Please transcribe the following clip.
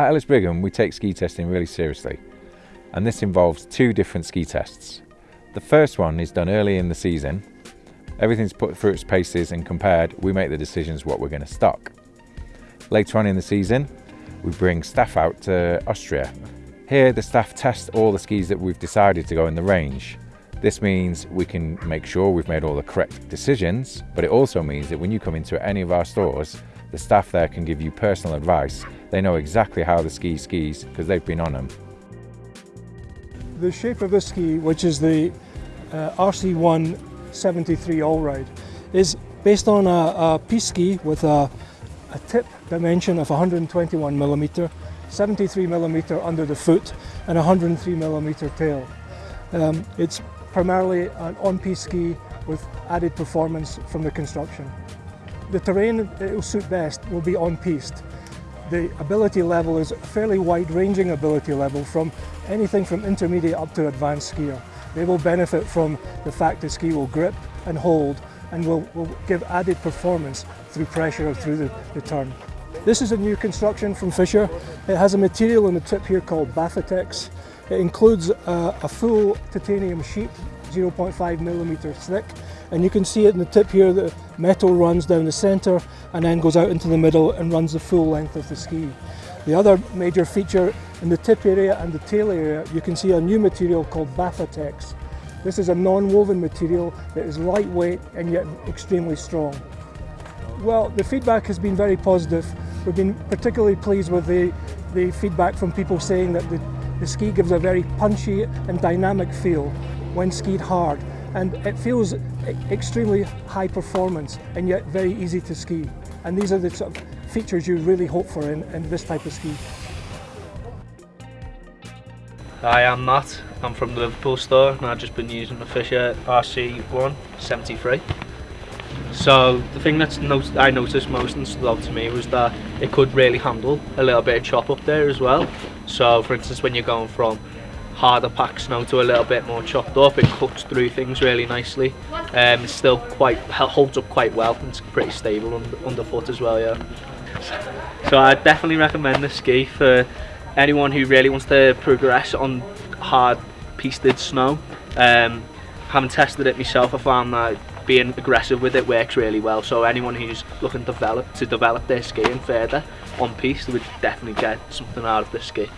At Ellis Brigham, we take ski testing really seriously, and this involves two different ski tests. The first one is done early in the season. Everything's put through its paces and compared, we make the decisions what we're going to stock. Later on in the season, we bring staff out to Austria. Here, the staff test all the skis that we've decided to go in the range. This means we can make sure we've made all the correct decisions, but it also means that when you come into any of our stores, the staff there can give you personal advice. They know exactly how the ski skis because they've been on them. The shape of the ski, which is the uh, RC1 73 All-Ride, is based on a, a piste ski with a, a tip dimension of 121 millimeter, 73 millimeter under the foot, and 103 millimeter tail. Um, it's primarily an on-piste ski with added performance from the construction. The terrain it will suit best will be on piste. The ability level is a fairly wide ranging ability level from anything from intermediate up to advanced skier. They will benefit from the fact the ski will grip and hold and will, will give added performance through pressure or through the, the turn. This is a new construction from Fischer. It has a material in the tip here called Baffatex. It includes a, a full titanium sheet, 0.5 millimetres thick, and you can see it in the tip here, the metal runs down the centre and then goes out into the middle and runs the full length of the ski. The other major feature in the tip area and the tail area, you can see a new material called Baffatex. This is a non-woven material that is lightweight and yet extremely strong. Well, the feedback has been very positive. We've been particularly pleased with the, the feedback from people saying that the, the ski gives a very punchy and dynamic feel when skied hard and it feels extremely high performance and yet very easy to ski. And these are the sort of features you really hope for in, in this type of ski. Hi, I'm Matt. I'm from the Liverpool store and I've just been using the Fischer RC1 73. So the thing that I noticed most and stood out to me was that it could really handle a little bit of chop up there as well. So for instance when you're going from harder pack snow to a little bit more chopped up. It cuts through things really nicely. Um, it's still quite holds up quite well and it's pretty stable under, underfoot as well. Yeah. So I definitely recommend this ski for anyone who really wants to progress on hard pisted snow. Um, having tested it myself, I found that being aggressive with it works really well. So anyone who's looking to develop to develop their skiing further on piste would definitely get something out of this ski.